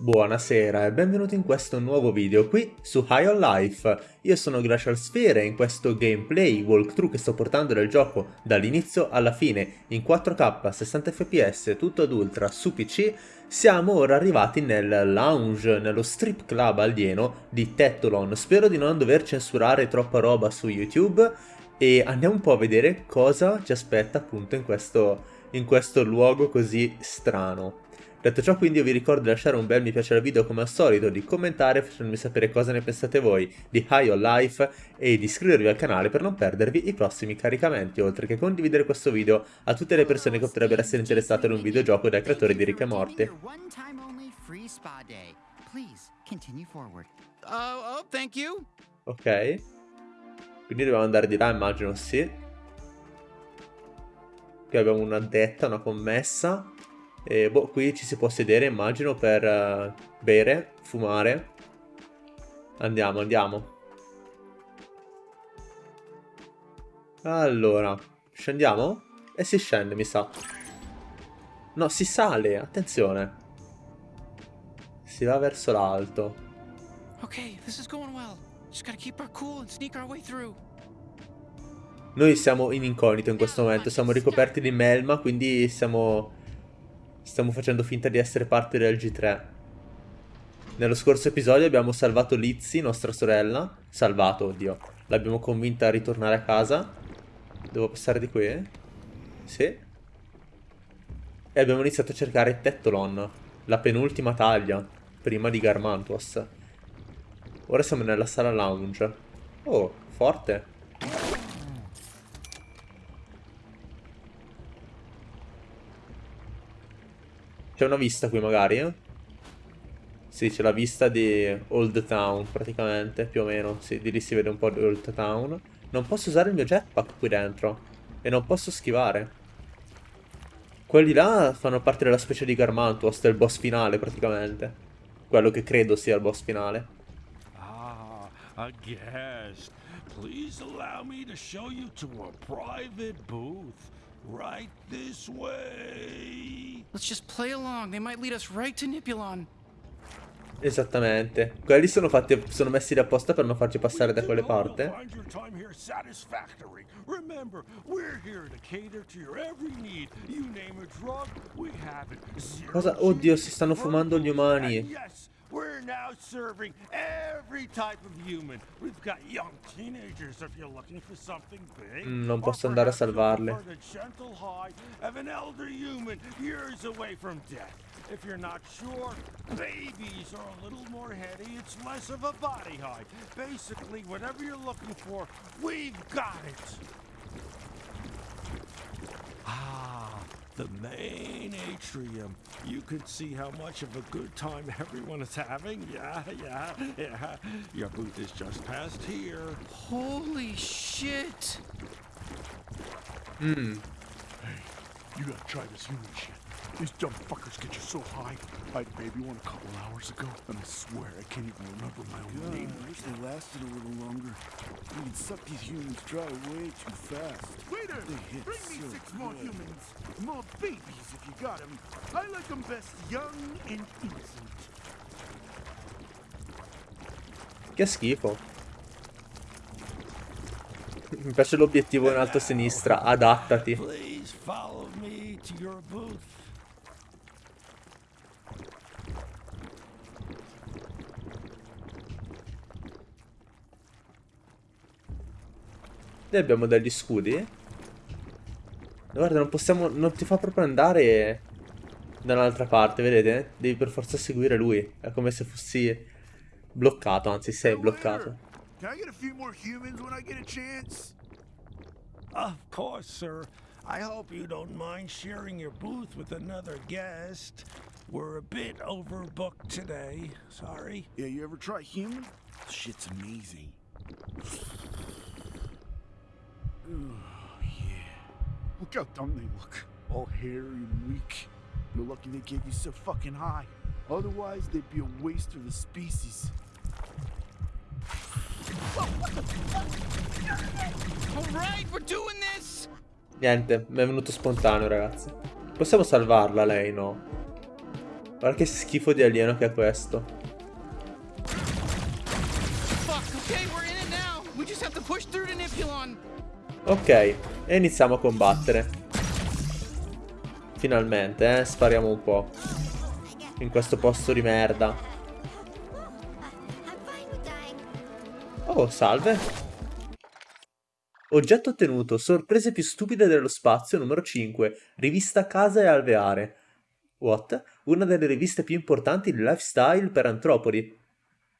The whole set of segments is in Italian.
Buonasera e benvenuti in questo nuovo video qui su High on Life. Io sono Glacial Sphere e in questo gameplay walkthrough che sto portando del gioco dall'inizio alla fine in 4K 60 fps tutto ad ultra su PC siamo ora arrivati nel lounge, nello strip club alieno di Tetolon. Spero di non dover censurare troppa roba su YouTube e andiamo un po' a vedere cosa ci aspetta appunto in questo, in questo luogo così strano. Detto ciò quindi io vi ricordo di lasciare un bel mi piace al video come al solito, di commentare facendomi sapere cosa ne pensate voi di High on Life e di iscrivervi al canale per non perdervi i prossimi caricamenti, oltre che condividere questo video a tutte le persone che potrebbero essere interessate in un videogioco dai creatori di Rick e oh, ok. Quindi dobbiamo andare di là, immagino, sì. Qui abbiamo una detta, una commessa. E boh, qui ci si può sedere, immagino, per uh, bere, fumare. Andiamo, andiamo. Allora, scendiamo? E si scende, mi sa. No, si sale, attenzione. Si va verso l'alto. Ok, this is going well. Just gotta keep our cool and sneak our way through. Noi siamo in incognito in questo momento, siamo ricoperti di melma, quindi siamo Stiamo facendo finta di essere parte del G3. Nello scorso episodio abbiamo salvato Lizzie, nostra sorella. Salvato, oddio. L'abbiamo convinta a ritornare a casa. Devo passare di qui? Sì. E abbiamo iniziato a cercare Tettolon, la penultima taglia, prima di Garmantuos. Ora siamo nella sala lounge. Oh, forte. C'è una vista qui magari, eh? Sì, c'è la vista di Old Town praticamente, più o meno. Sì, di lì si vede un po' di Old Town. Non posso usare il mio jetpack qui dentro. E non posso schivare. Quelli là fanno parte della specie di Garmantuos, del boss finale praticamente. Quello che credo sia il boss finale. Ah, a guest. Please allow me to show you to a private booth. Right this way. Let's just play along. They might lead us right to Nipulon. Esattamente. Quelli sono fatti sono messi apposta per non farci passare da quelle parti. Cosa? Oddio, si stanno fumando gli umani. We're now serving every type of human. We've got young teenagers if you're looking for something big. Mm, non posso andare a salvarle. Of an elder human years away from death. If you're not sure, babies are a little more heady. It's less of a body high. Basically, whatever you're looking for, we've got it. Ah, the main atrium. You can see how much of a good time everyone is having. Yeah, yeah, yeah. Your booth is just past here. Holy shit! Hmm. Hey, you gotta try this human shit. These dumb fuckers get you so high. I had baby one a couple hours ago, and I swear I can't even remember my own God, name. I wish they lasted a little longer. We can suck these humans dry way too fast. Waiter, They hit bring me so six more good. humans. More babies if you got them. I like them best young and innocent. Che schifo. Mi piace l'obiettivo in alto a sinistra. Adattati. Please follow me to your booth. Noi abbiamo degli scudi. Guarda, non possiamo... Non ti fa proprio andare da un'altra parte, vedete? Devi per forza seguire lui. È come se fossi bloccato, anzi sei bloccato. Can I get a few more humans when I get a chance? Of course, sir. I hope you don't mind sharing your booth with another guest. We're a bit overbooked today. Sorry. Yeah, you ever try human? Shit's amazing. Ooh, yeah. Look how dumb they look. All hairy and weak. You're lucky they gave you so fucking high. Otherwise, they'd be a waste of the species. Niente, mi è venuto spontaneo, ragazzi. Possiamo salvarla lei, no? Guarda che schifo di alieno che è questo. Ok, e iniziamo a combattere. Finalmente, eh, spariamo un po'. In questo posto di merda. Oh, salve. Oggetto ottenuto, sorprese più stupide dello spazio numero 5, rivista Casa e Alveare. What? Una delle riviste più importanti di lifestyle per antropodi.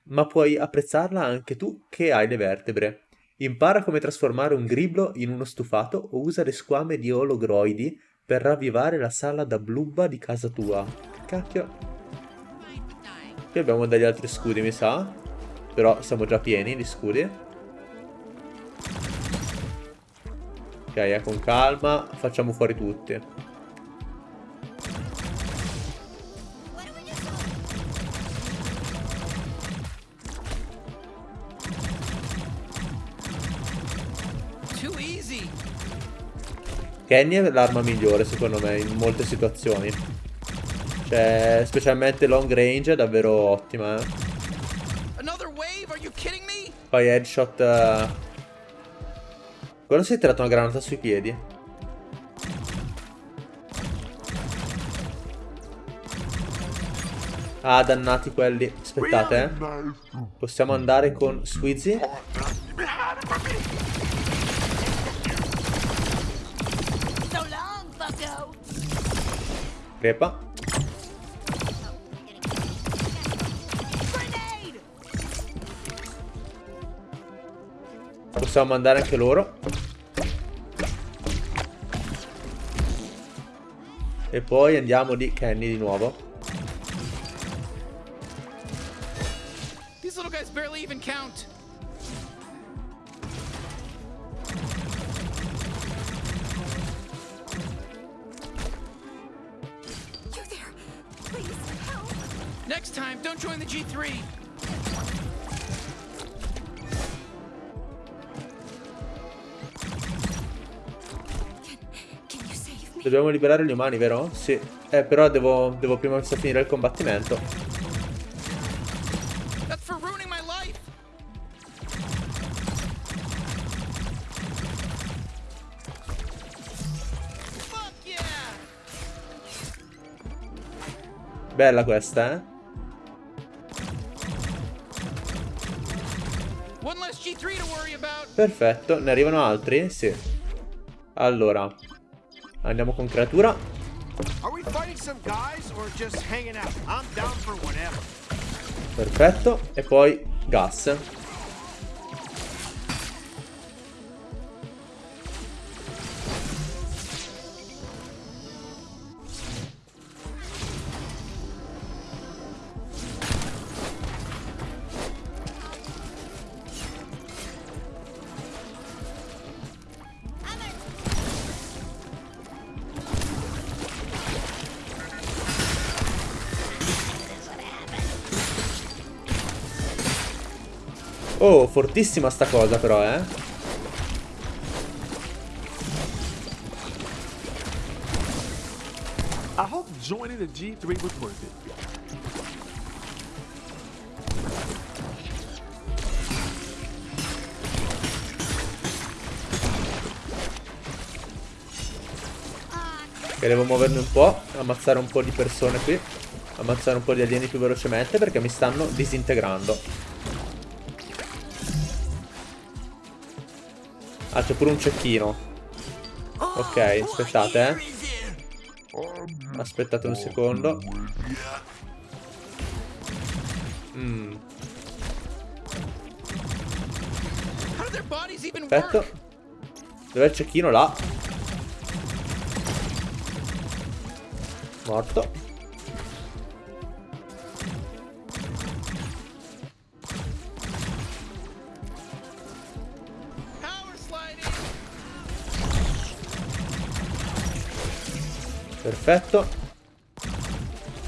Ma puoi apprezzarla anche tu che hai le vertebre. Impara come trasformare un griblo in uno stufato o usa le squame di ologroidi per ravvivare la sala da blubba di casa tua. Cacchio. Qui abbiamo degli altri scudi, mi sa. Però siamo già pieni di scudi. Ok, eh, con calma. Facciamo fuori tutti. Kenny è l'arma migliore secondo me in molte situazioni. Cioè, specialmente long range è davvero ottima, eh. Poi headshot... eh, Quello si è tirato una granata sui piedi. Ah, dannati quelli. Aspettate, eh. Possiamo andare con Squeezy? Crepa. Possiamo mandare anche loro. E poi andiamo di Kenny di nuovo. These little guys barely even count. Next time, don't join the G3. Can you save me? Dobbiamo liberare gli umani, vero? Sì. Eh, però devo, devo prima finire il combattimento. That's for ruining my life. Fuck yeah! Bella questa, eh? Perfetto. Ne arrivano altri? Sì. Allora. Andiamo con creatura. Perfetto. E poi gas. Fortissima sta cosa però, eh. I hope joining the G3 was worth it. Che devo muovermi un po', ammazzare un po' di persone qui. Ammazzare un po' di alieni più velocemente perché mi stanno disintegrando. Ah, c'è pure un cecchino. Ok, aspettate, eh. Aspettate un secondo. Mm, perfetto. Dov'è il cecchino? Là. Morto. Perfetto.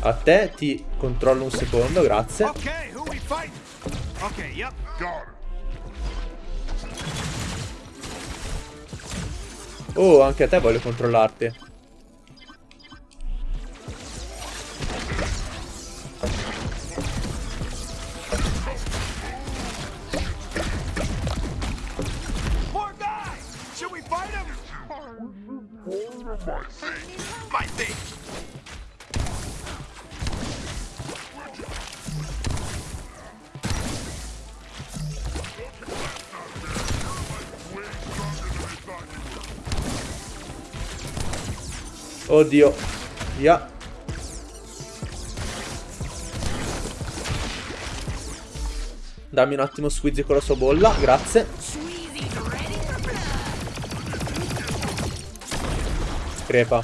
A te ti controllo un secondo, grazie. Oh, anche a te voglio controllarti. Oddio. Via. Dammi un attimo Squeezie con la sua bolla, grazie. Crepa.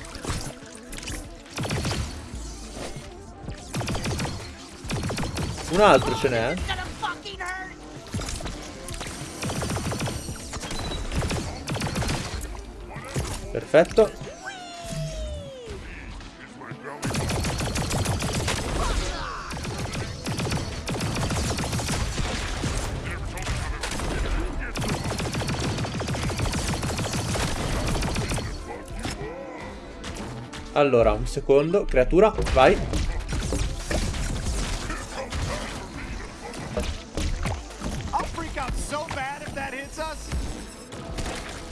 Un altro ce n'è. Hurt. Perfetto. Allora, un secondo. Creatura, vai.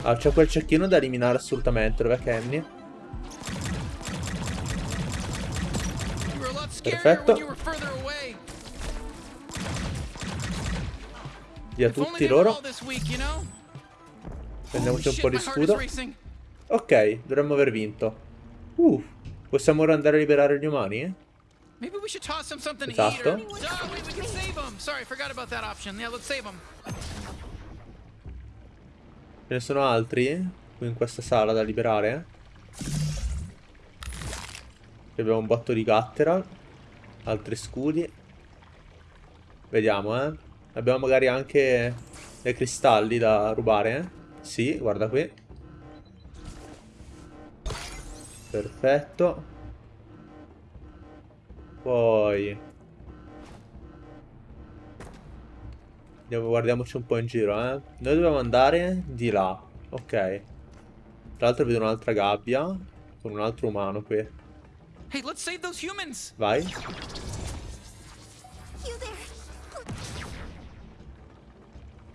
Ah, c'è quel cecchino da eliminare assolutamente. Dov'è Kenny? Perfetto. Via tutti loro. Prendiamoci un po' di scudo. Ok, dovremmo aver vinto. Uh, possiamo ora andare a liberare gli umani? Maybe we should toss them something to Esatto. eat or... Oh, wait, we can save them. Sorry, forgot about that option. Yeah, let's save them. Ce ne sono altri qui in questa sala da liberare? Qui abbiamo un botto di Gatteral. Altri scudi. Vediamo, eh. Abbiamo magari anche dei cristalli da rubare, eh. Sì, guarda qui. Perfetto. Poi... Andiamo, guardiamoci un po' in giro, eh. Noi dobbiamo andare di là. Ok. Tra l'altro vedo un'altra gabbia. Con un altro umano qui. Hey, let's save those humans. Vai.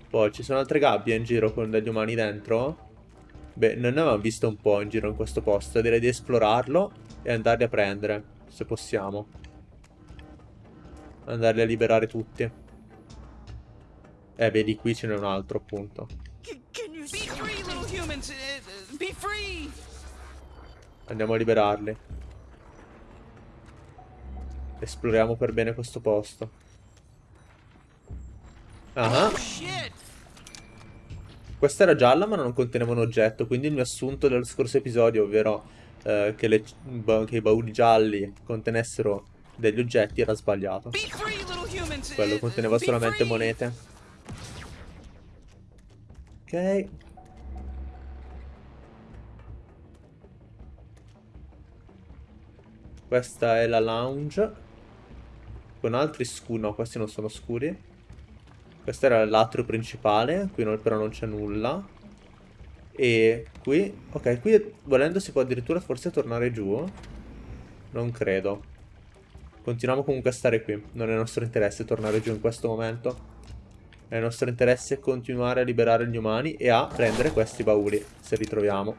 Poi ci sono altre gabbie in giro con degli umani dentro. Beh, non ne avevamo visto un po' in giro in questo posto. Direi di esplorarlo e andarli a prendere. Se possiamo. Andarli a liberare tutti. Eh, vedi, qui ce n'è un altro, appunto. Uh, uh. Andiamo a liberarli. Esploriamo per bene questo posto. Ah, Oh, shit. Questa era gialla ma non conteneva un oggetto, quindi il mio assunto dello scorso episodio, ovvero eh, che, le- che i bauli gialli contenessero degli oggetti, era sbagliato. Quello conteneva solamente monete. Ok. Questa è la lounge. Con altri scuri. No, questi non sono scuri. Questo era l'atrio principale. Qui non- però non c'è nulla. E qui... Ok, qui volendo si può addirittura forse tornare giù. Non credo. Continuiamo comunque a stare qui. Non è nostro interesse tornare giù in questo momento. È nostro interesse continuare a liberare gli umani e a prendere questi bauli, se ritroviamo.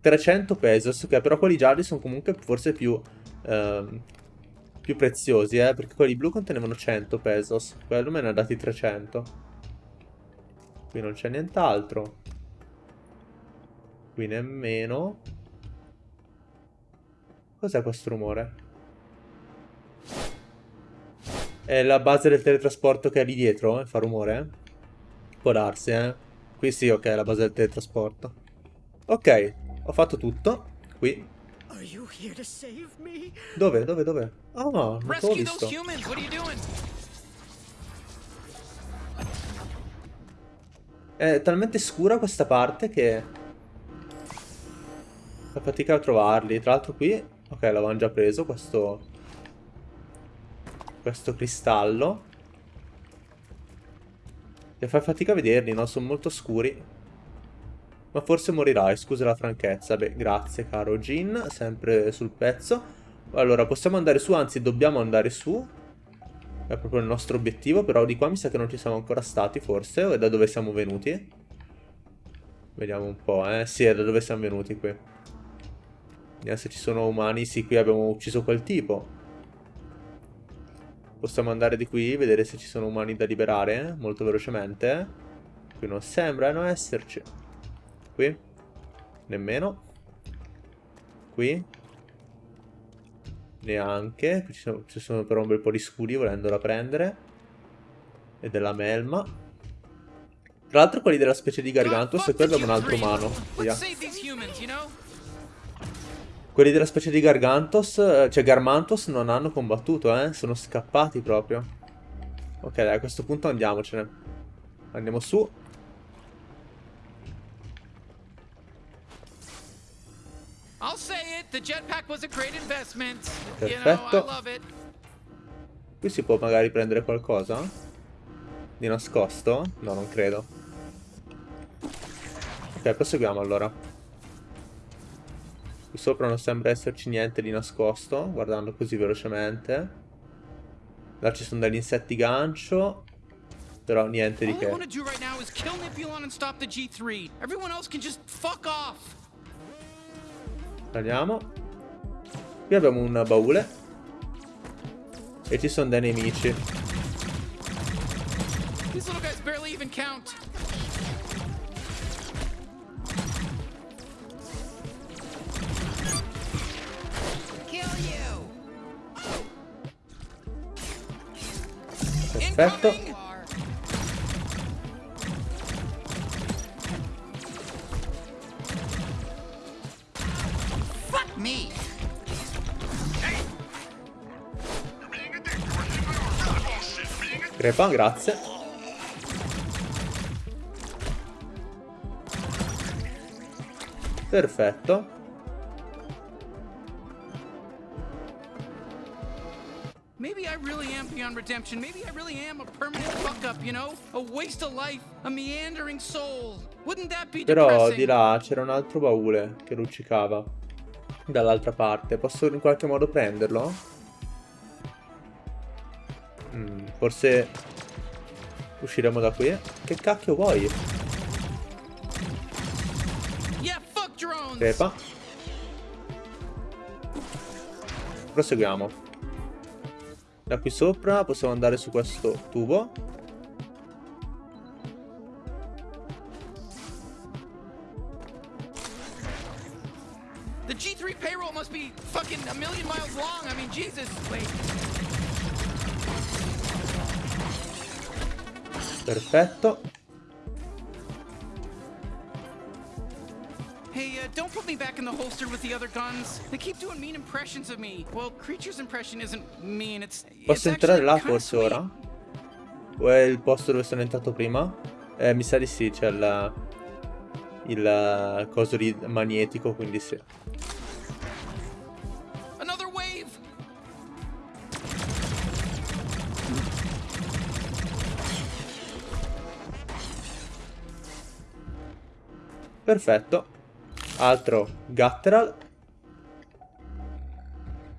300 pesos, ok, però quelli gialli sono comunque forse più, ehm, più preziosi, eh, perché quelli blu contenevano 100 pesos. Quello me ne ha dati 300. Qui non c'è nient'altro. Qui nemmeno. Cos'è questo rumore? È la base del teletrasporto che è lì dietro, eh? Fa rumore, eh? Può darsi, eh? Qui sì, ok, è la base del teletrasporto. Ok, ho fatto tutto. Qui. Are you here to save me? Dove? Dove? Dove? Oh, non t'ho Rescue visto. those humans. What are you doing? È talmente scura questa parte che... Fa fatica a trovarli. Tra l'altro qui... Ok, l'avevamo già preso, questo... Questo cristallo. E fa fatica a vederli, no? Sono molto scuri. Ma forse morirai, scusa la franchezza. Beh, grazie caro Jin, sempre sul pezzo. Allora, possiamo andare su, anzi dobbiamo andare su. È proprio il nostro obiettivo, però di qua mi sa che non ci siamo ancora stati, forse, o è da dove siamo venuti? Vediamo un po', eh. Sì, è da dove siamo venuti qui. Vediamo se ci sono umani. Sì, qui abbiamo ucciso quel tipo. Possiamo andare di qui, vedere se ci sono umani da liberare, molto velocemente. Qui non sembrano esserci. Qui? Nemmeno. Qui? Neanche. Qui ci sono, ci sono però un bel po' di scudi volendola prendere. E della melma. Tra l'altro quelli della specie di Gargantos e qui abbiamo un altro umano. Via. Quelli della specie di Gargantos, eh, cioè Garmantos, non hanno combattuto, eh. Sono scappati proprio. Ok, dai, a questo punto andiamocene. Andiamo su. Perfetto. love it. Qui si può magari prendere qualcosa? Di nascosto? No, non credo. Ok, proseguiamo allora. Qui sopra non sembra esserci niente di nascosto, guardando così velocemente. Là ci sono degli insetti gancio. Però niente di All I che. want to do right now is kill Nipulon and stop the G3. Everyone else can just fuck off. Andiamo. Qui abbiamo un baule. E ci sono dei nemici. These Crepa, grazie. Perfetto. Maybe I really am beyond redemption. Maybe I really am a permanent fuck up, you know? A waste of life, a meandering soul. Wouldn't that be Però di là c'era un altro baule che luccicava. Dall'altra parte. Posso in qualche modo prenderlo? Mm, forse usciremo da qui. Che cacchio vuoi? Yeah, fuck drones. Crepa. Proseguiamo. Da qui sopra possiamo andare su questo tubo. The G3 payroll must be fucking a million miles long. I mean, Jesus. Wait. Perfetto. Hey, uh, don't put me back in the holster with the other guns. They keep doing mean impressions of me. Well, Creature's impression isn't mean, it's. Posso entrare là forse ora? O è il posto dove sono entrato prima? Eh, mi sa di sì, c'è il... Il eh, coso di magnetico, quindi sì. Perfetto. Altro Gutteral.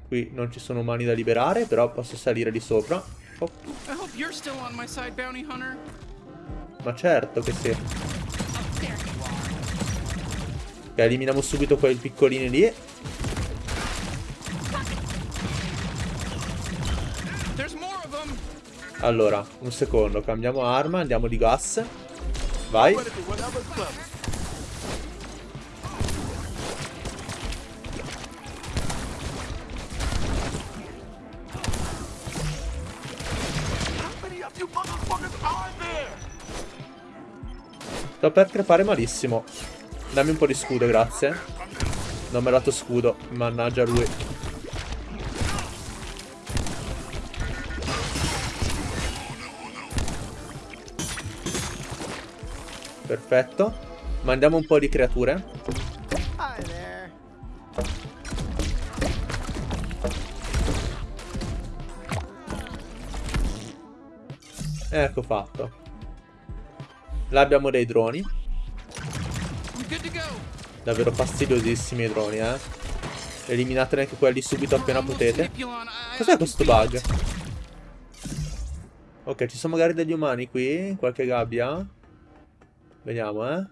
Qui non ci sono umani da liberare, però posso salire di sopra. Oh, ma certo che sì. Ok, eliminiamo subito quei piccolini lì. Allora, un secondo, cambiamo arma, andiamo di gas. Vai. Sto per crepare malissimo. Dammi un po' di scudo, grazie. Non mi ha dato scudo. Mannaggia lui. Perfetto. Mandiamo un po' di creature. Ecco fatto. Là abbiamo dei droni. Davvero fastidiosissimi i droni, eh. Eliminatene anche quelli subito appena potete. Cos'è questo bug? Ok, ci sono magari degli umani qui? Qualche gabbia? Vediamo, eh.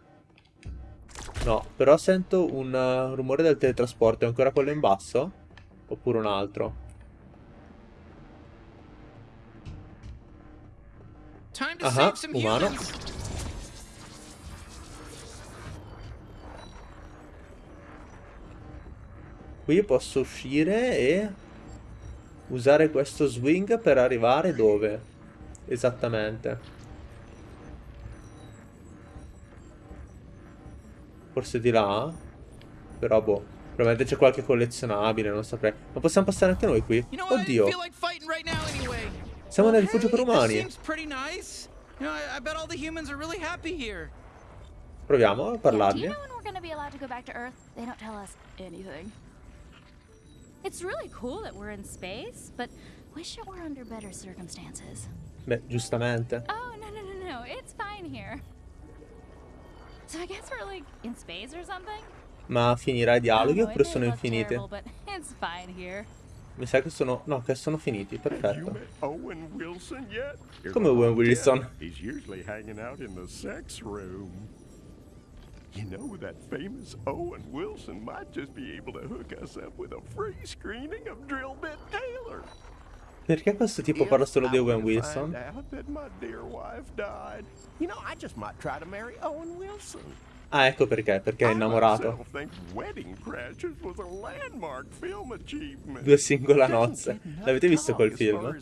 No, però sento un uh, rumore del teletrasporto. È ancora quello in basso? Oppure un altro? Some umano. Qui posso uscire e usare questo swing per arrivare dove? Esattamente. Forse di là? Però boh. Probabilmente c'è qualche collezionabile, non saprei. Ma possiamo passare anche noi qui? Oddio. Siamo nel rifugio per umani. Proviamo a parlargli. Really cool that we're in space, but wish it were under better circumstances. Beh, giustamente. Oh, no, no, no, no. It's fine here. So I guess we're like in space or something? Ma finirà i dialoghi oppure sono infiniti? terrible, but it's fine here. Mi sa che sono... No, che sono finiti. You Perfetto. met Owen Wilson yet? If Come Owen Wilson? You know, that famous Owen Wilson might just be able to hook us up with a free screening of Drill Bit Taylor. Perché questo tipo parla solo di Owen Wilson? You know, I just might try to marry Owen Wilson. Ah, ecco perché. Perché è innamorato. Due singola nozze. L'avete visto quel film?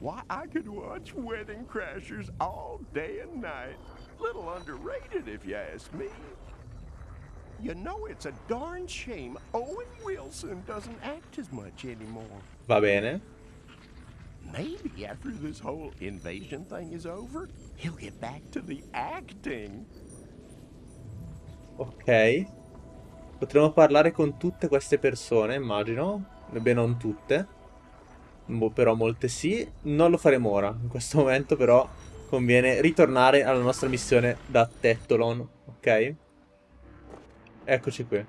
Why, I could watch Wedding Crashers all day and night. Little underrated, if you ask me. You know, it's a darn shame Owen Wilson doesn't act as much anymore. Va bene. Maybe after this whole invasion thing is over, he'll get back to the acting. Ok. Potremmo parlare con tutte queste persone, immagino. Beh, non tutte. Boh, però molte sì. Non lo faremo ora. In questo momento, però, conviene ritornare alla nostra missione da Tettolon. Ok? Eccoci qui.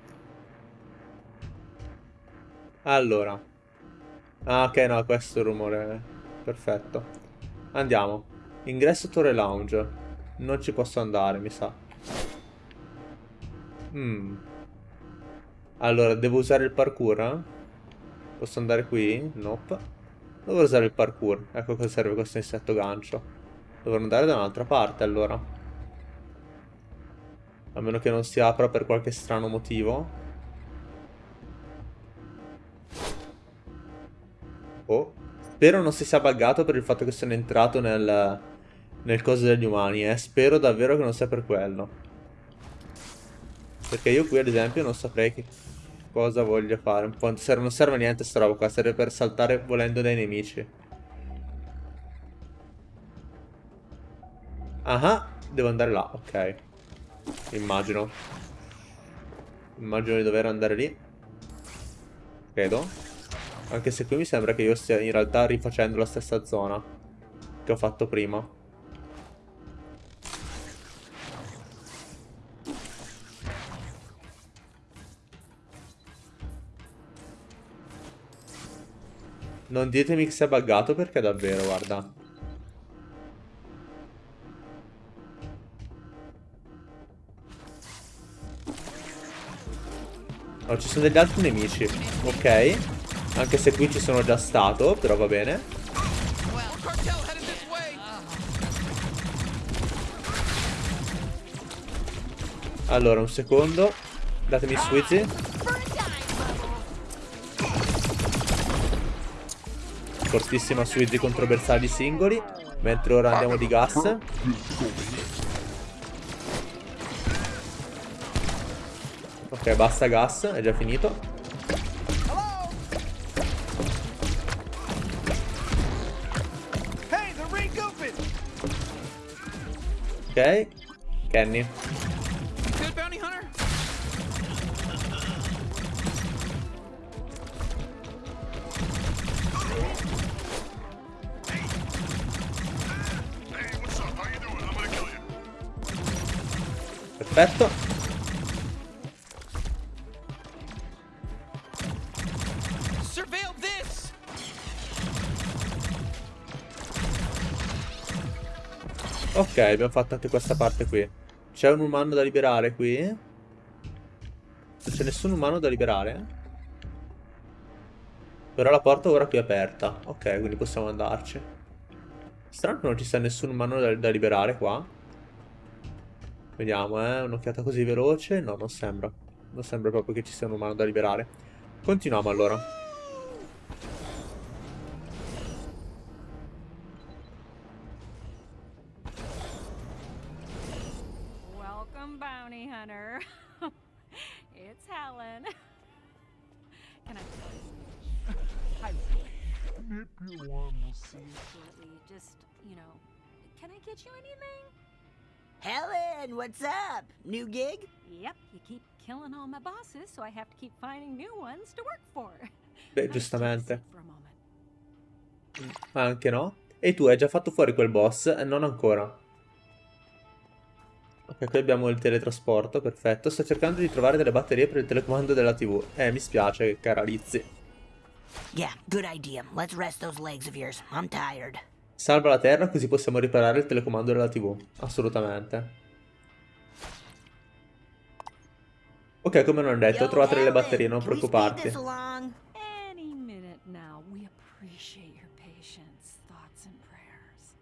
Allora. Ah, ok, no, questo è il rumore. Perfetto. Andiamo. Ingresso Torre Lounge. Non ci posso andare, mi sa. Mm. Allora, devo usare il parkour? eh? Posso andare qui? Nope. Devo usare il parkour. Ecco cosa serve questo insetto gancio. Dovrò andare da un'altra parte, allora. A meno che non si apra per qualche strano motivo. Oh. Spero non si sia buggato per il fatto che sono entrato nel, nel coso degli umani, eh. Spero davvero che non sia per quello. Perché io qui ad esempio non saprei che cosa voglio fare. Po' serve- non serve niente sta roba qua, serve per saltare volendo dai nemici. Ah, devo andare là, ok. Immagino. Immagino di dover andare lì. Credo. Anche se qui mi sembra che io stia in realtà rifacendo la stessa zona che ho fatto prima. Non ditemi che si è buggato perché davvero, guarda. Oh, ci sono degli altri nemici. Ok. Anche se qui ci sono già stato, però va bene. Allora, un secondo. Datemi Bubble. Fortissima Swizzy contro bersagli singoli. Mentre ora andiamo di gas. Ok, basta gas, è già finito. Hey, the regoofing! Ok. Kenny. Perfetto. Ok, abbiamo fatto anche questa parte qui. C'è un umano da liberare qui? Non c'è nessun umano da liberare? Però la porta ora qui è aperta. Ok, quindi possiamo andarci. Strano che non ci sia nessun umano da, da liberare qua. Vediamo, eh. Un'occhiata così veloce. No, non sembra. Non sembra proprio che ci sia un umano da liberare. Continuiamo allora. Nip your arm, we'll see. Absolutely. Just, you know, can I get you anything? Helen, what's up? New gig? Yep. You keep killing all my bosses, so I have to keep finding new ones to work for. Beh, giustamente. Ma anche no. E tu hai già fatto fuori quel boss? Eh, non ancora. Ok, qui abbiamo il teletrasporto, perfetto. Sto cercando di trovare delle batterie per il telecomando della TV. Eh, mi spiace, cara Lizzie. Yeah, good idea. Let's rest those legs of yours. I'm tired. Salva la Terra così possiamo riparare il telecomando della TV. Assolutamente. Ok, come non detto, Yo, trovate delle batterie, non preoccuparti.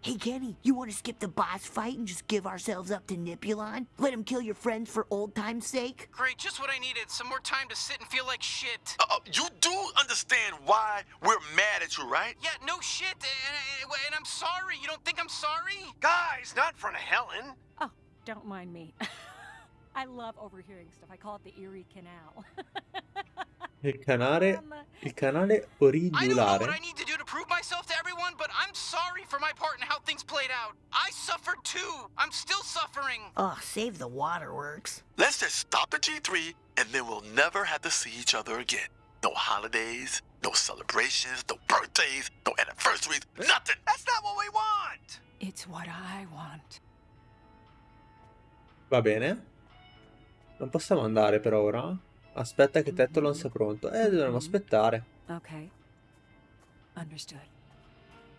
Hey, Kenny, you want to skip the boss fight and just give ourselves up to Nipulon? Let him kill your friends for old time's sake? Great, just what I needed. Some more time to sit and feel like shit. Uh, you do understand why we're mad at you, right? Yeah, no shit. And, and- and I'm sorry. You don't think I'm sorry? Guys, not in front of Helen. Oh, don't mind me. I love overhearing stuff. I call it the Erie Canal. Il canale, Um, il canale I don't know what. I need to do to prove myself to everyone, but I'm sorry for my part in how things played out. I suffered too. I'm still suffering. Oh, save the waterworks. Let's just stop the G3 and then we'll never have to see each other again. No holidays, no celebrations, no birthdays, no anniversaries, nothing. That's not what we want. it's what I want. Va bene. Non possiamo andare per ora. Aspetta che Tetolon sia pronto. Eh, dovremmo aspettare. Okay. Understood.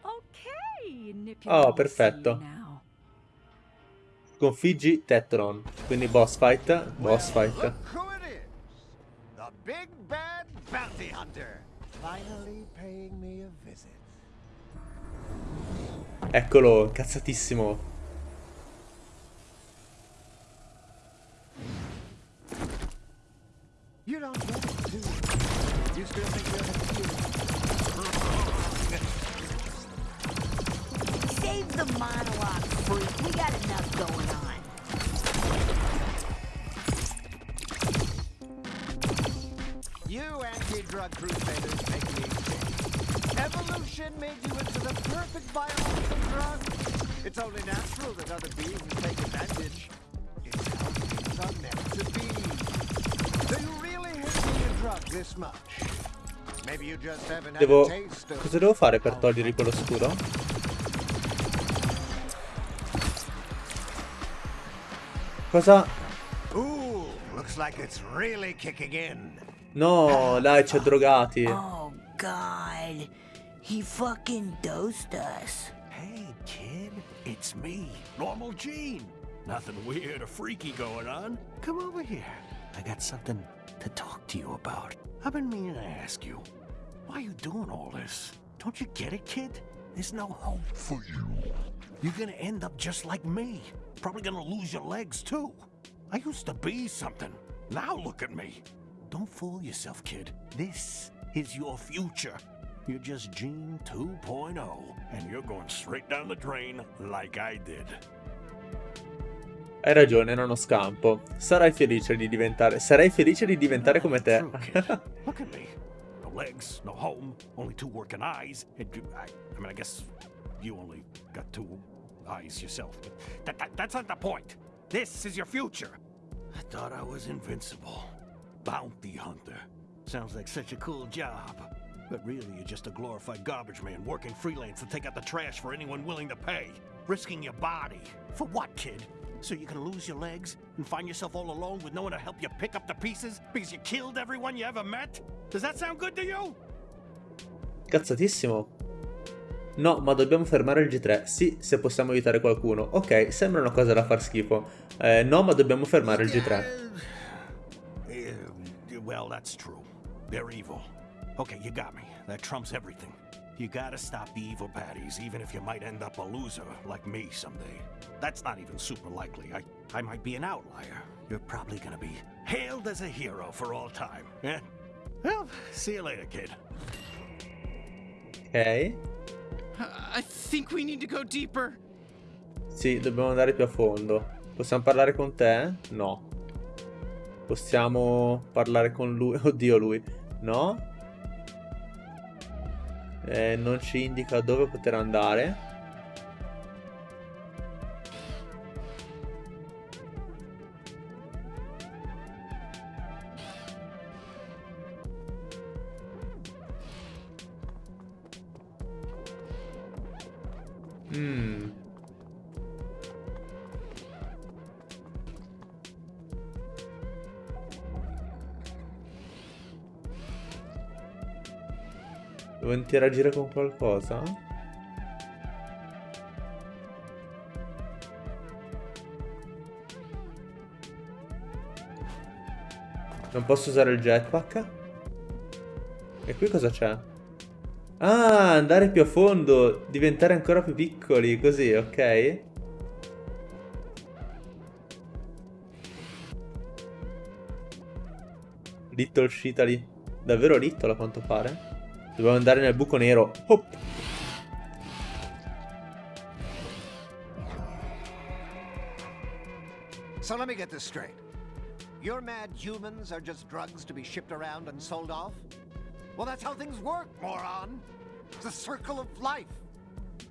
Okay, Oh, perfetto. Sconfiggi Tetolon. Quindi boss fight. Boss fight. Look who it is. The big bad bounty hunter. Finally paying me a visit. Eccolo, incazzatissimo. You don't it, do you? You still think you're Save the monologue, freak. We got enough going on. You anti-drug crusaders make me sick. Evolution made you into the perfect biological drug. It's only natural that other beings take advantage. It's how things are meant to be. Do you really hate being a drug this much? Maybe you just haven't had Devo... a taste of... Cosa devo fare per togliergli quello scudo? Cosa... Ooh, looks like it's really kicking in. No, dai, c'è drogati. Oh, God. He fucking dosed us. Hey, kid, it's me, Normal Gene. Nothing weird or freaky going on. Come over here. I got something to talk to you about. I've been meaning to ask you. Why are you doing all this? Don't you get it, kid? There's no hope for you. You're gonna end up just like me. Probably gonna lose your legs, too. I used to be something. Now look at me. Don't fool yourself, kid. This is your future. You're just Gene 2.0, and you're going straight down the drain like I did. Hai ragione, non ho scampo. Sarai felice di diventare... Sarai felice di diventare come te. Look at me. No legs, no home, only two working eyes. I mean, I guess you only got two eyes yourself. That, that, that's not the point. This is your future. I thought I was invincible. Bounty hunter. Sounds like such a cool job. But really, you're just a glorified garbage man working freelance to take out the trash for anyone willing to pay. Risking your body. For what, kid? So you can lose your legs and find yourself all alone with no one to help you pick up the pieces because you killed everyone you ever met? Does that sound good to you? Cazzatissimo. No, ma dobbiamo fermare il G3. Sì, se possiamo aiutare qualcuno. Ok, sembra una cosa da far schifo. Eh, no, ma dobbiamo fermare il G3. Uh, well, that's true. They're evil. Okay, you got me. That trumps everything. You gotta stop the evil baddies, even if you might end up a loser like me someday. That's not even super likely. I, I might be an outlier. You're probably gonna be hailed as a hero for all time. Eh? Well, see you later, kid. Ok. Sì, dobbiamo andare più a fondo. Possiamo parlare con te? No. Possiamo parlare con lui? Oddio, lui. No? Eh, non ci indica dove poter andare. Interagire con qualcosa? Non posso usare il jetpack? E qui cosa c'è? Ah, andare più a fondo, diventare ancora più piccoli, così, ok? Little Shitali. Davvero Little a quanto pare? Dobbiamo andare nel buco nero. Hop. So let me get this straight. Your mad humans are just drugs to be shipped around and sold off? Well, that's how things work, moron. It's a circle of life.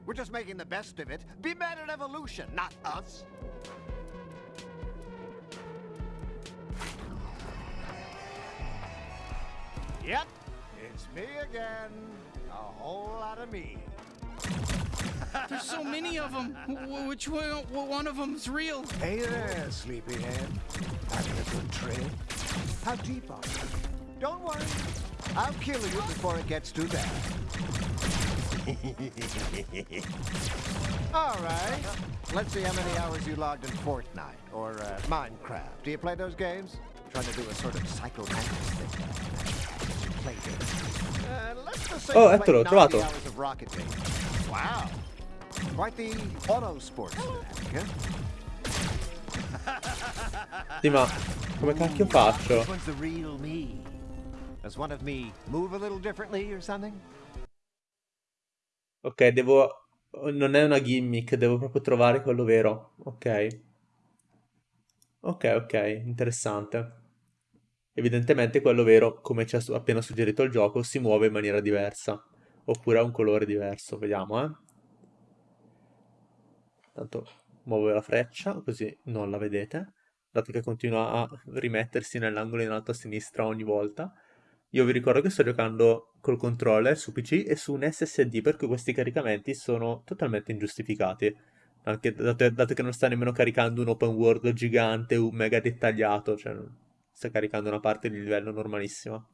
We're just making the best of it. Be mad at evolution, not us. Yep, me again. A whole lot of me. There's so many of them. Which one, one of them's real? Hey there, sleepyhead. Having a good trip? How deep are you? Don't worry. I'll kill you before it gets too bad. All right. Let's see how many hours you logged in Fortnite or uh, Minecraft. Do you play those games? trying to do a sort of psychomantic thing. Oh, you eccolo, ho 90 trovato. Wow. Quite the auto sports fanatic, huh? Sì, ma come cacchio faccio? Which one's the real me? Does one of me move a little differently or something? Ok, devo... Non è una gimmick, devo proprio trovare quello vero. Ok. Ok, ok, interessante. Evidentemente quello vero, come ci ha appena suggerito il gioco, si muove in maniera diversa. Oppure ha un colore diverso, vediamo, eh. Tanto muovo la freccia, così non la vedete. Dato che continua a rimettersi nell'angolo in alto a sinistra ogni volta. Io vi ricordo che sto giocando col controller su PC e su un SSD, per cui questi caricamenti sono totalmente ingiustificati. Anche dato, dato che non sta nemmeno caricando un open world gigante, un mega dettagliato, cioè sta caricando una parte di livello normalissima.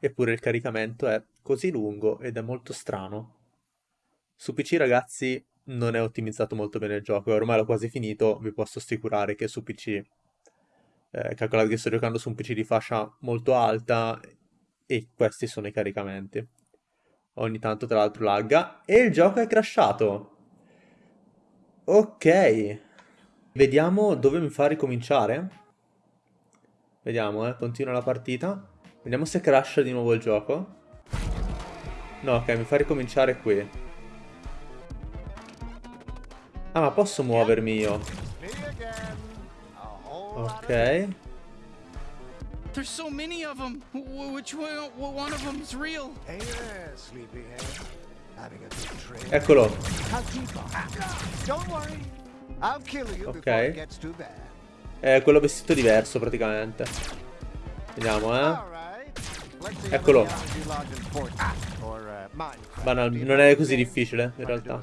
Eppure il caricamento è così lungo ed è molto strano. Su PC ragazzi non è ottimizzato molto bene il gioco e ormai l'ho quasi finito, vi posso assicurare che su PC eh, calcolate che sto giocando su un PC di fascia molto alta e questi sono i caricamenti. Ogni tanto tra l'altro lagga e il gioco è crashato. Ok. Vediamo dove mi fa ricominciare. Vediamo, eh, continua la partita. Vediamo se crasha di nuovo il gioco. No, ok, mi fa ricominciare qui. Ah, ma posso muovermi io? Ok. There's so many of them. Which one, one of them's real? Hey there, sleepyhead. Having a good trip? Eccolo. How deep are you? Don't worry. I'll kill you Ok. È quello vestito diverso praticamente. Vediamo, eh. Eccolo. Banal- non è così difficile, in realtà.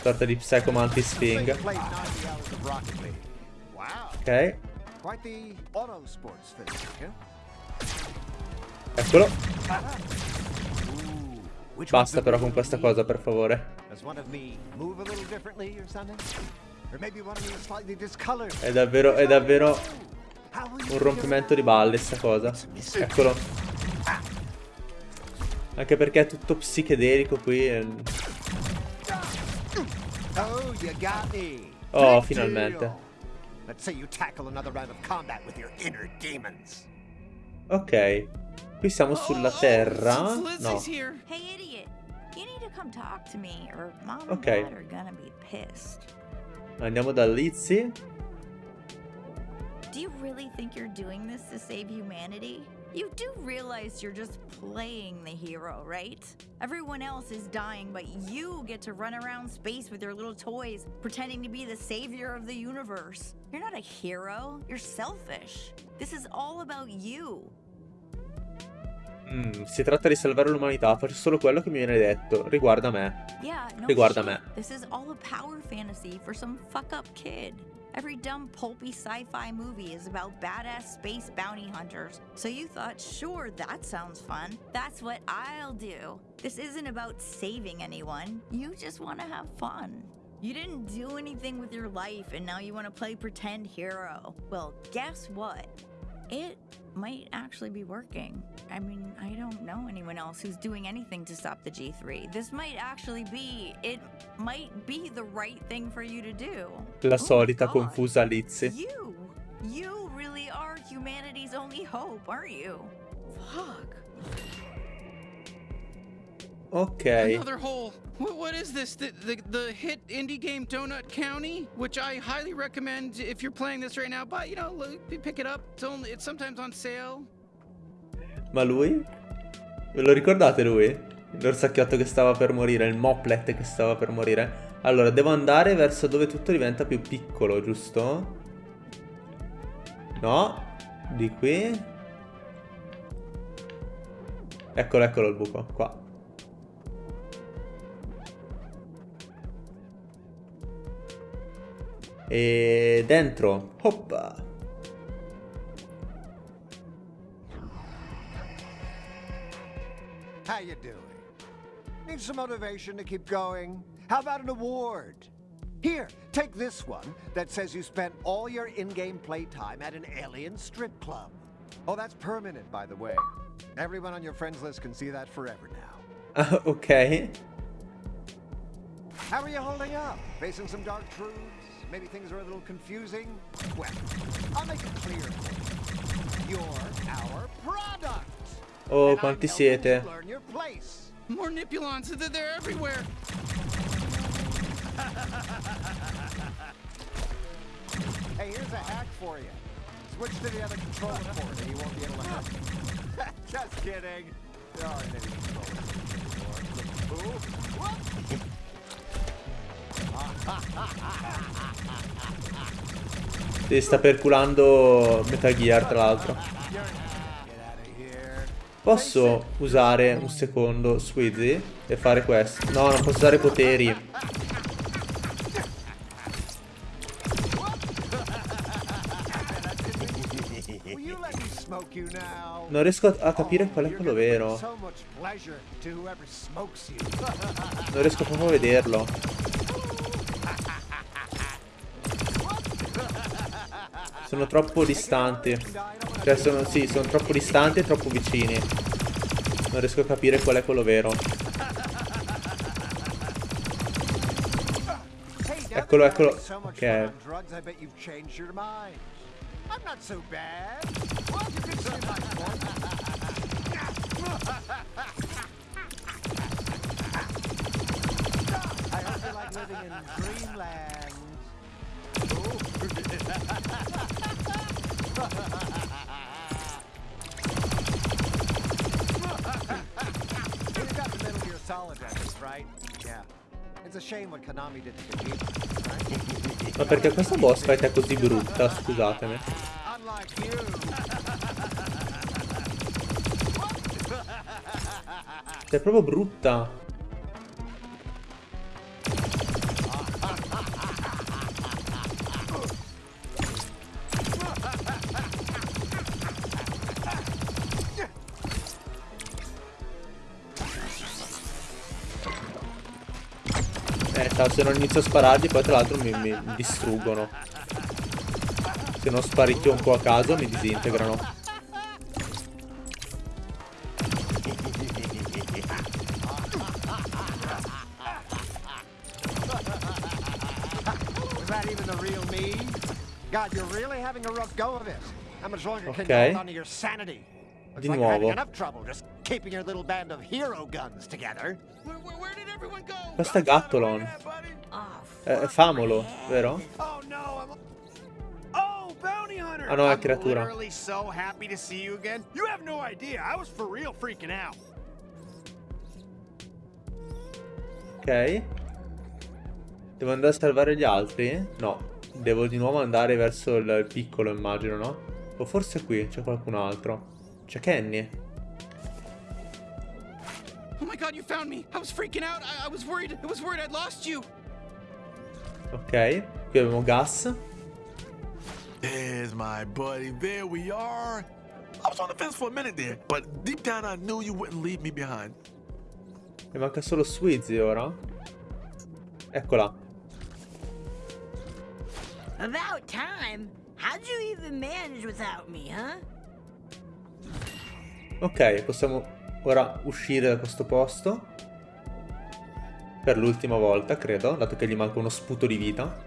Sorta di Psycho Mantis Thing. played 90 hours of Rocket League. Wow. Ok. Eccolo. Basta però con questa cosa, per favore. È davvero, è davvero un rompimento di balle sta cosa. Eccolo. Anche perché è tutto psichedelico qui. e- Oh, you got me. Oh, finalmente. Ok. Qui siamo sulla terra. Since No. Lizzie's Uh, Andiamo da Lizzie. Do you really think you're doing this to save humanity? You do realize you're just playing the hero, right? Everyone else is dying, but you get to run around space with your little toys, pretending to be the savior of the universe. You're not a hero, you're selfish. This is all about you. Mm, si tratta di salvare l'umanità. Faccio solo quello che mi viene detto. Riguarda me. Yeah, no Riguarda me. This is all a power fantasy for some fuck up kid. Every dumb pulpy sci-fi movie is about badass space bounty hunters. So you thought, sure, that sounds fun. That's what I'll do. This isn't about saving anyone. You just want to have fun. You didn't do anything with your life and now you want to play pretend hero. Well, guess what? It might actually be working. I mean, I don't know anyone else who's doing anything to stop the G3. This might actually be, it might be the right thing for you to do. La Oh solita God. confusa Lizzie. You, you really are humanity's only hope, aren't you? Fuck. Ok. Another hole. What, what is this? The, the the hit indie game Donut County, which I highly recommend if you're playing this right now. But you know, look, pick it up. It's only it's sometimes on sale. Ma lui? Ve lo ricordate lui? L'orsacchiotto che stava per morire, il moplet che stava per morire. Allora, devo andare verso dove tutto diventa più piccolo, giusto? No, di qui. Eccolo, eccolo il buco, qua. E dentro, hoppa. How you doing? Need some motivation to keep going? How about an award? Here, take this one that says you spent all your in-game playtime at an alien strip club. Oh, that's permanent, by the way. Everyone on your friends list can see that forever now. Ah, ok. How are you holding up? Facing some dark truths? Maybe things are a little confusing? Well, I'll make it clear you. You're our product. Oh, And I'm quanti siete. you learn your place. More Nipulons. They're, they're everywhere. Hey, here's a hack for you. Switch to the other controller port and you won't be able to help. Just kidding. There aren't any controllers Si sta perculando Metal Gear, tra l'altro. Posso usare un secondo Squeezy e fare questo? No, non posso usare poteri. Non riesco a, capire qual è quello vero. Non riesco proprio a vederlo. Sono troppo distanti. Cioè, sono, sì, sono troppo distanti e troppo vicini. Non riesco a capire qual è quello vero. Eccolo, eccolo. Ok. living in dreamland. You got the Metal Gear Solid reference, right? Yeah. It's a shame what Konami did to Kojima? Ma perché questa boss fight è così brutta? Scusatemi. You. È proprio brutta. Aspetta, se non inizio a sparargli poi tra l'altro mi, mi, distruggono. Se non sparicchio un po' a caso mi disintegrano. Looks Di nuovo. Questo è Gattolon. È, è Famolo, vero? Oh! Ah no, è creatura. Ok. Devo andare a salvare gli altri? No. Devo di nuovo andare verso il, il piccolo, immagino, no? O forse qui c'è qualcun altro. C'è Kenny. Oh my god, you found me! I was freaking out. I, I was worried. I was worried I'd lost you. Ok. Qui abbiamo Gas. There's my buddy. There we are. I was on the fence for a minute there, but deep down I knew you wouldn't leave me behind. Mi manca solo Swizzy ora. Eccola. About time. How'd you even manage without me, huh? Ok, possiamo ora uscire da questo posto. Per l'ultima volta, credo, dato che gli manca uno sputo di vita.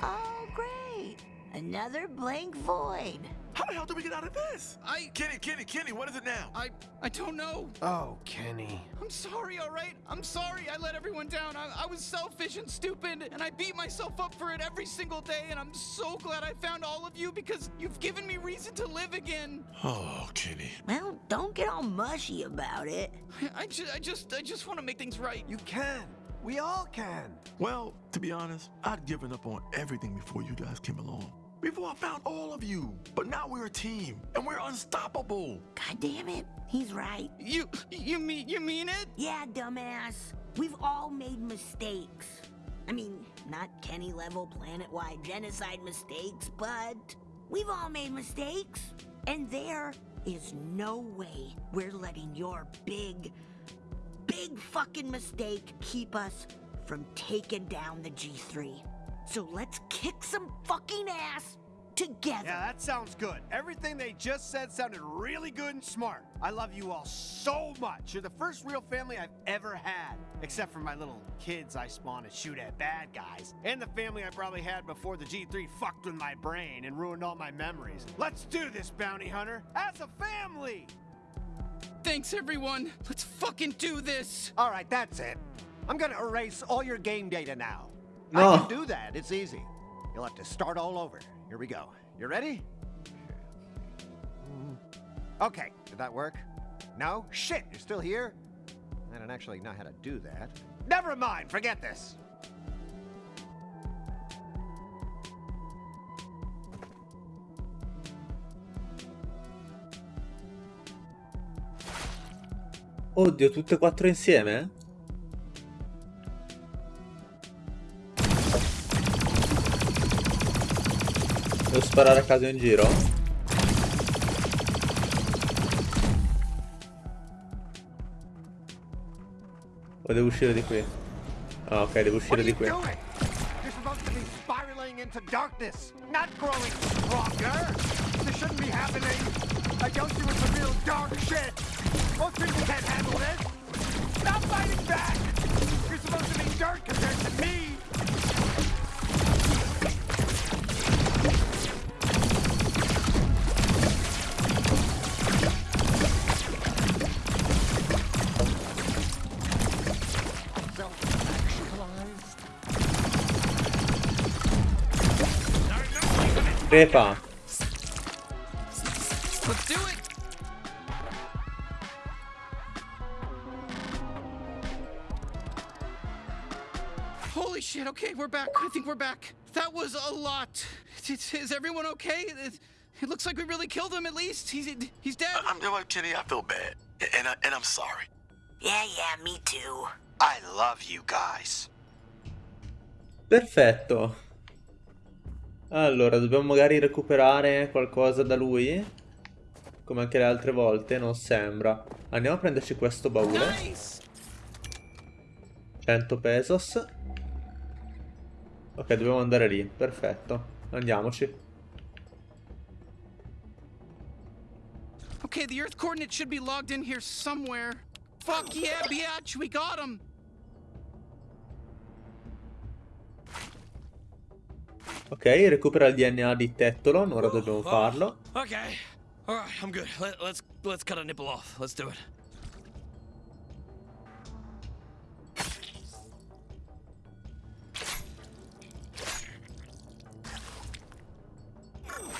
Oh, great. Another blank void. How the hell did we get out of this? I Kenny, Kenny, Kenny, what is it now? I I don't know. Oh, Kenny. I'm sorry, all right? I'm sorry I let everyone down. I, I was selfish and stupid, and I beat myself up for it every single day, and I'm so glad I found all of you because you've given me reason to live again. Oh, Kenny. Well, don't get all mushy about it. I, I, ju- I just I just want to make things right. You can. We all can. Well, to be honest, I'd given up on everything before you guys came along. Before I found all of you. But now we're a team, and we're unstoppable. God damn it. He's right. You you mean you mean it? Yeah, dumbass. We've all made mistakes. I mean, not Kenny level planet wide genocide mistakes, but we've all made mistakes. And there is no way we're letting your big, big fucking mistake keep us from taking down the G3. So let's kick some fucking ass together. Yeah, that sounds good. Everything they just said sounded really good and smart. I love you all so much. You're the first real family I've ever had. Except for my little kids I spawn to shoot at bad guys. And the family I probably had before the G3 fucked with my brain and ruined all my memories. Let's do this, bounty hunter. As a family! Thanks everyone. Let's fucking do this. All right, that's it. I'm gonna erase all your game data now. No. I can do that. It's easy. You'll have to start all over. Here we go. You ready? Okay, did that work? No? Shit, you're still here? I don't actually know how to do that. Never mind, forget this. Oddio, tutte e quattro insieme? Sparare a caso in giro? O devo uscire di qui? Ah, ok, devo uscire di qui. supposed to be spiraling into darkness, not growing stronger. This shouldn't be happening. I told you it's some real dark shit. Most people can't handle this. Stop fighting back. You're supposed to be dirt compared to me. Crepa! Let's do it. Holy shit. Okay, we're back. I think we're back. That was a lot. Is, is everyone okay? It, it looks like we really killed him at least. He's he's dead. I'm you know what, Kenny. I feel bad, and I, and I'm sorry. Yeah, yeah, me too. I love you guys. Perfetto. Allora, dobbiamo magari recuperare qualcosa da lui? come anche le altre volte, non sembra. Andiamo a prenderci questo baule. 100 pesos. Ok, dobbiamo andare lì. Perfetto. Andiamoci. Okay, the Earth coordinates should be logged in here somewhere. Fuck yeah, biatch, we got him! Ok, recupera il DNA di Tettolon, ora dobbiamo farlo. Okay. Alright, I'm good. Let, let's let's cut a nipple off. Let's do it.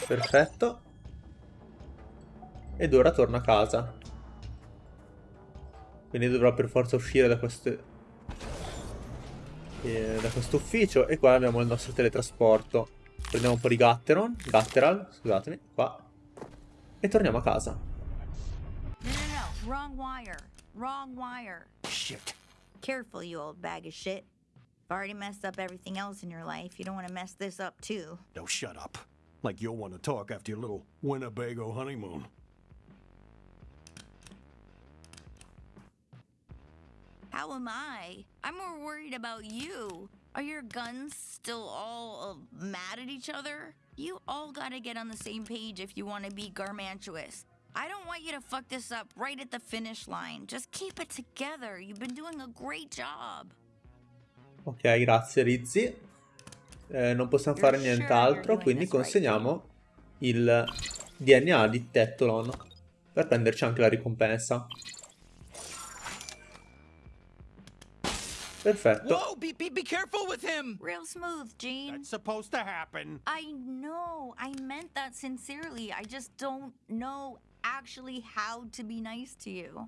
Perfetto. Ed ora torna a casa. Quindi dovrà per forza uscire da queste... eh, da questo ufficio. E qua abbiamo il nostro teletrasporto. Prendiamo un po' di Gatteron. Gatteral, scusatemi. Qua. E torniamo a casa. No, no, no. Wrong wire. Wrong wire. Shit. Careful, you old bag of shit. You've already messed up everything else in your life. You don't want to mess this up, too. Don't shut up. Like you'll want to talk after your little Winnebago honeymoon. How am I? I'm more worried about you. Are your guns still all uh, mad at each other? You all gotta get on the same page if you want to be garmantuous. I don't want you to fuck this up right at the finish line. Just keep it together. You've been doing a great job. Ok, grazie Rizzi. Eh, non possiamo fare nient'altro, quindi consegniamo il DNA di Tettolon per prenderci anche la ricompensa. Perfetto. Whoa, be, be, be careful with him! Real smooth, Gene. That's supposed to happen. I know. I meant that sincerely. I just don't know actually how to be nice to you.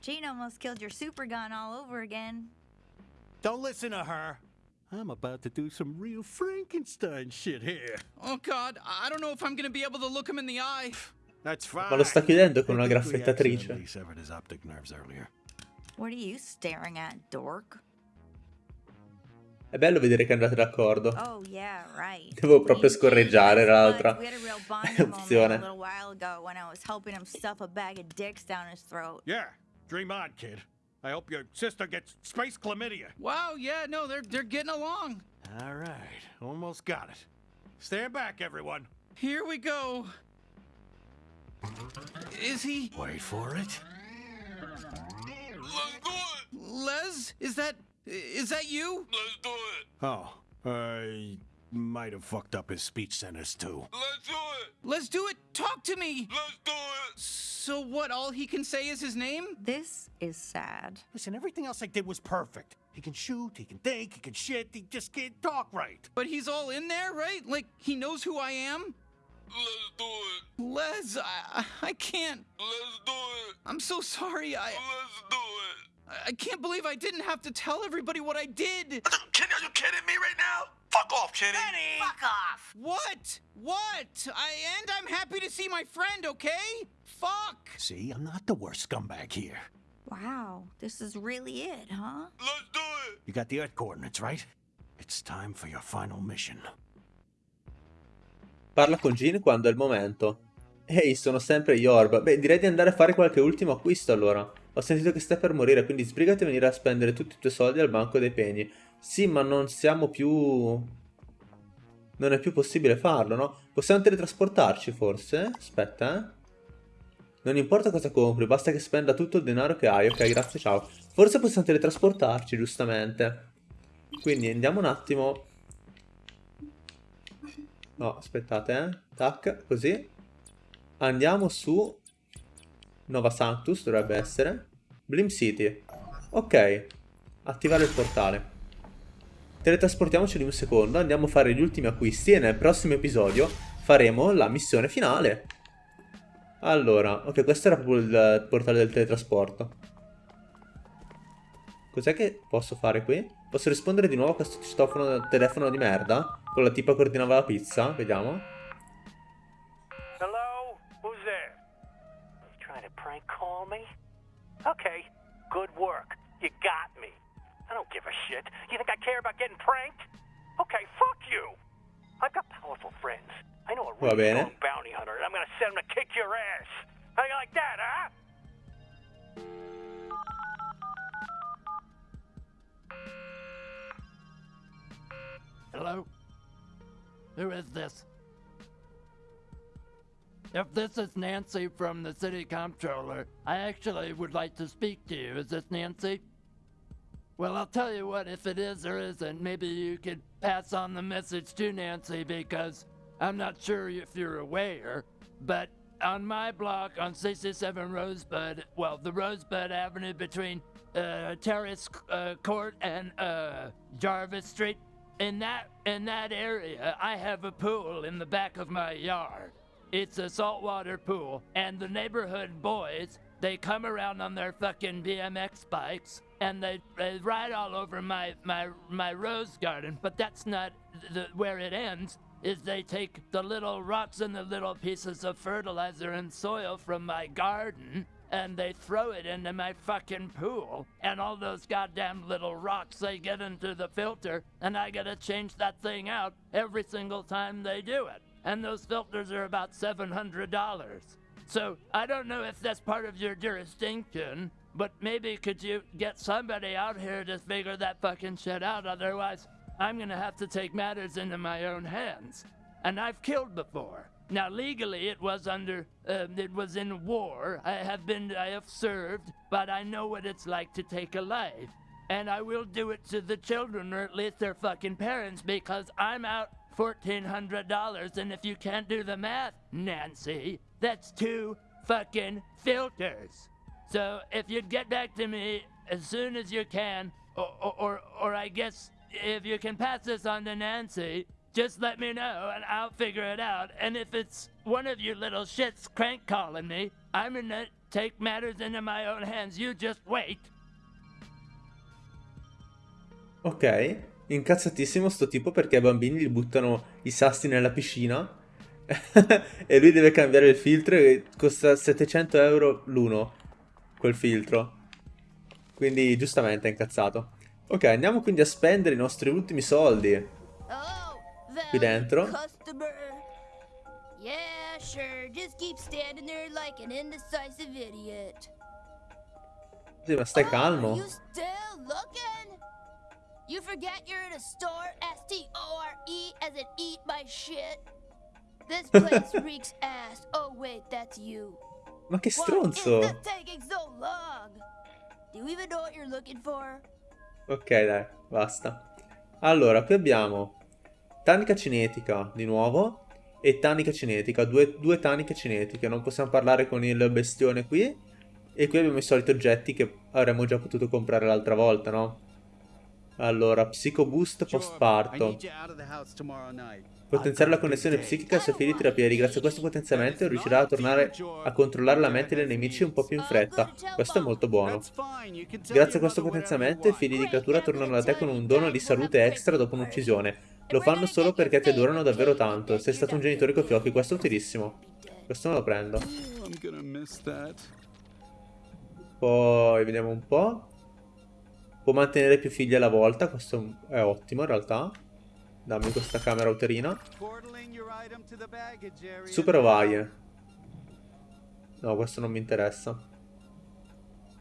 Gene almost killed your super gun all over again. Don't listen to her. I'm about to do some real Frankenstein shit here. Oh god, I don't know if I'm gonna be able to look him in the eye. That's fine. Ma lo sta chiudendo con una graffettatrice. severed his optic nerves earlier. What are you staring at, dork? È bello vedere che andate d'accordo. Oh, yeah, right. Devo proprio scorreggiare era l'altra we had a real bonding a opzione. little while ago when I was helping him stuff a bag of dicks down his throat. Yeah, dream on, kid. I hope your sister gets space chlamydia. Wow, yeah, no, they're they're getting along. All right, almost got it. Stand back, everyone. Here we go. Is he Wait for it. Les? Is that is that you? Let's do it. Oh, I might have fucked up his speech centers too. Let's do it. Let's do it. Talk to me. Let's do it. So what? All he can say is his name? This is sad. Listen, everything else I did was perfect. He can shoot, he can think, he can shit, he just can't talk right. But he's all in there, right? Like he knows who I am? Let's do it. Les, I, I can't. Let's do it. I'm so sorry. I Let's do it. I can't believe I didn't have to tell everybody what I did. Kenny, are you kidding me right now? Fuck off, Kenny. Fuck off! What? What? I and I'm happy to see my friend, okay? Fuck. See, I'm not the worst scumbag here. Wow, this is really it, huh? Let's do it. You got the Earth coordinates, right? It's time for your final mission. Parla con Jean quando è il momento. Ehi, sono sempre Yorb. Beh, direi di andare a fare qualche ultimo acquisto allora. Ho sentito che stai per morire, quindi sbrigati a venire a spendere tutti i tuoi soldi al banco dei pegni. Sì, ma non siamo più... Non è più possibile farlo, no? Possiamo teletrasportarci, forse? Aspetta, eh. Non importa cosa compri, basta che spenda tutto il denaro che hai. Ok, grazie, ciao. Forse possiamo teletrasportarci, giustamente. Quindi andiamo un attimo... No, aspettate, eh. Tac, così. Andiamo su... Nova Sanctus, dovrebbe essere. Blim City. Ok. Attivare il portale. Teletrasportiamoci di un secondo, andiamo a fare gli ultimi acquisti e nel prossimo episodio faremo la missione finale. Allora, ok, questo era proprio il portale del teletrasporto. Cos'è che posso fare qui? Posso rispondere di nuovo a questo citofono telefono di merda? Con la tipa che ordinava la pizza? Vediamo. Call me? Okay, good work. You got me. I don't give a shit. You think I care about getting pranked? Okay, fuck you. I've got powerful friends. I know a Va really bene. strong bounty hunter, and I'm gonna send him to kick your ass. How you like that, huh? Hello? Who is this? If this is Nancy from the city comptroller, I actually would like to speak to you. Is this Nancy? Well, I'll tell you what, if it is or isn't, maybe you could pass on the message to Nancy because I'm not sure if you're aware, but on my block on 67 Rosebud, well, the Rosebud Avenue between uh, Terrace uh, Court and uh, Jarvis Street, in that in that area, I have a pool in the back of my yard. It's a saltwater pool, and the neighborhood boys they come around on their fucking BMX bikes and they, they ride all over my my my rose garden. But that's not the, where it ends. Is they take the little rocks and the little pieces of fertilizer and soil from my garden and they throw it into my fucking pool. And all those goddamn little rocks, they get into the filter, and I gotta change that thing out every single time they do it. And those filters are about $700. So I don't know if that's part of your jurisdiction, but maybe could you get somebody out here to figure that fucking shit out? Otherwise, I'm gonna have to take matters into my own hands. And I've killed before. Now, legally, it was under, uh, it was in war. I have been, I have served, but I know what it's like to take a life. And I will do it to the children, or at least their fucking parents, because I'm out $1,400. And if you can't do the math, Nancy, that's two fucking filters. So if you'd get back to me as soon as you can, or, or, or, I guess if you can pass this on to Nancy, just let me know and I'll figure it out. And if it's one of you little shits crank calling me, I'm gonna take matters into my own hands. You just wait. Ok, incazzatissimo sto tipo perché ai bambini gli buttano i sassi nella piscina e lui deve cambiare il filtro e costa 700 euro l'uno, quel filtro. Quindi giustamente è incazzato. Ok, andiamo quindi a spendere i nostri ultimi soldi. Qui dentro. Yeah, sure. Just keep standing there like an indecisive idiot. Sì, ma stai calmo. You forget you're in a store, S-T-O-R-E, as in eat my shit? This place reeks ass. Oh wait, that's you. Ma che stronzo. Why is this taking so long? Do you even know what you're looking for? Ok, dai, basta. Allora, qui abbiamo tanica cinetica, di nuovo, e tanica cinetica, due, due taniche cinetiche. Non possiamo parlare con il bestione qui. E qui abbiamo i soliti oggetti che avremmo già potuto comprare l'altra volta, no? Allora, Psycho Boost postparto. Potenziare la connessione psichica figli di terapia. Grazie a questo potenziamento riuscirà a tornare a controllare la mente dei nemici un po' più in fretta. Questo è molto buono. Grazie a questo potenziamento i figli di creatura tornano da te con un dono di salute extra dopo un'uccisione. Lo fanno solo perché ti adorano davvero tanto. Sei stato un genitore con fiocchi, questo è utilissimo. Questo me lo prendo. Poi vediamo un po'. Può mantenere più figli alla volta, questo è ottimo in realtà. Dammi questa camera uterina. Super ovaie. No, questo non mi interessa.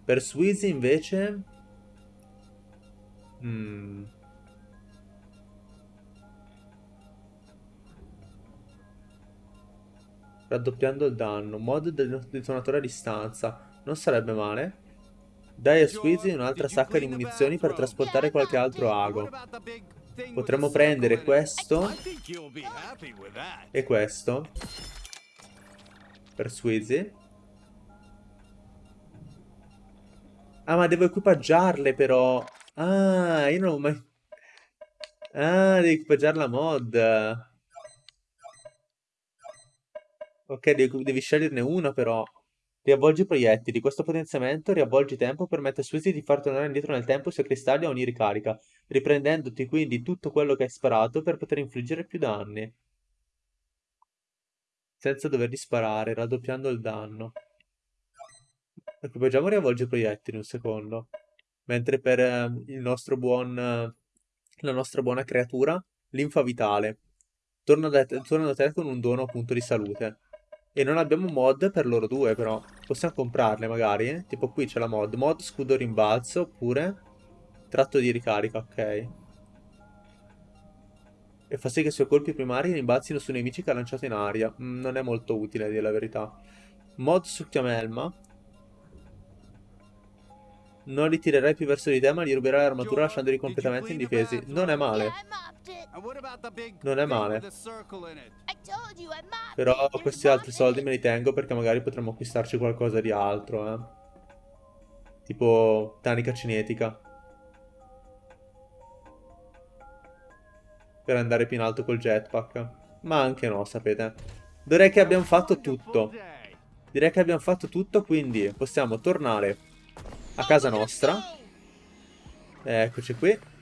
Per Sweezy invece... Mm. Raddoppiando il danno. Mod del detonatore a distanza. Non sarebbe male. Dai a Sweezy un'altra sacca di munizioni per trasportare qualche altro ago. Potremmo prendere questo e questo per Sweezy. Ah, ma devo equipaggiarle però. Ah, io non ho mai... Ah, devo equipaggiare la mod. Ok, devi, devi sceglierne una però. Riavvolgi proiettili. Questo potenziamento, riavvolgi tempo, permette a Sweezy di far tornare indietro nel tempo i suoi cristalli a ogni ricarica, riprendendoti quindi tutto quello che hai sparato per poter infliggere più danni. Senza doverli sparare, raddoppiando il danno. Equipaggiamo riavvolgi i proiettili un secondo. Mentre per eh, il nostro buon... Eh, la nostra buona creatura, linfa vitale. Torna da, te, torna da te con un dono appunto di salute. E non abbiamo mod per loro due però. Possiamo comprarle magari. Eh? Tipo qui c'è la mod. Mod scudo rimbalzo oppure tratto di ricarica, ok. E fa sì che i suoi colpi primari rimbalzino su nemici che ha lanciato in aria. Mm, non è molto utile, a dire la verità. Mod succhiamelma. Non li tirerai più verso di te, ma li ruberai l'armatura lasciandoli completamente indifesi. Non è male. Non è male. Però questi altri soldi me li tengo perché magari potremmo acquistarci qualcosa di altro, eh. Tipo tanica cinetica. Per andare più in alto col jetpack. Ma anche no, sapete. Direi che abbiamo fatto tutto. Direi che abbiamo fatto tutto, quindi possiamo tornare a casa nostra. Eccoci qui.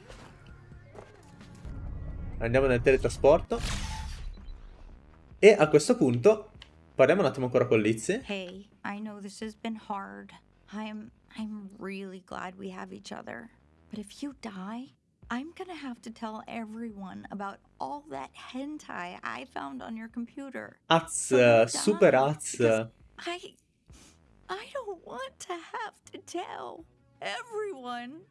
Andiamo nel teletrasporto. E a questo punto parliamo un attimo ancora con Lizzie. Hey, I know this has been hard. I'm I'm really glad we have each other. But if you die, I'm gonna have to tell everyone about all that hentai I found on your computer. Az, super Az. I I don't want to have to tell everyone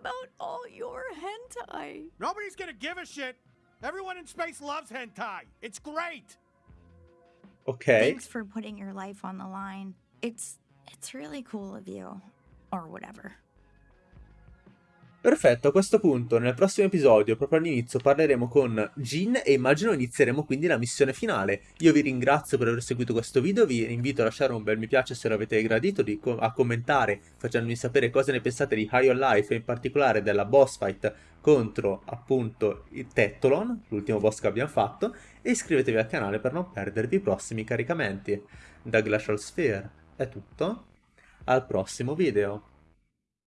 about all your hentai. Nobody's gonna give a shit. Everyone in space loves hentai. It's great. Ok. Thanks for putting your life on the line. It's it's really cool of you or whatever. Perfetto, a questo punto nel prossimo episodio, proprio all'inizio, parleremo con Jin e immagino inizieremo quindi la missione finale. Io vi ringrazio per aver seguito questo video, vi invito a lasciare un bel mi piace se lo avete gradito, co a commentare facendomi sapere cosa ne pensate di High on Life e in particolare della boss fight contro appunto il Tettolon, l'ultimo boss che abbiamo fatto, e iscrivetevi al canale per non perdervi i prossimi caricamenti. Da Glacial Sphere è tutto, al prossimo video.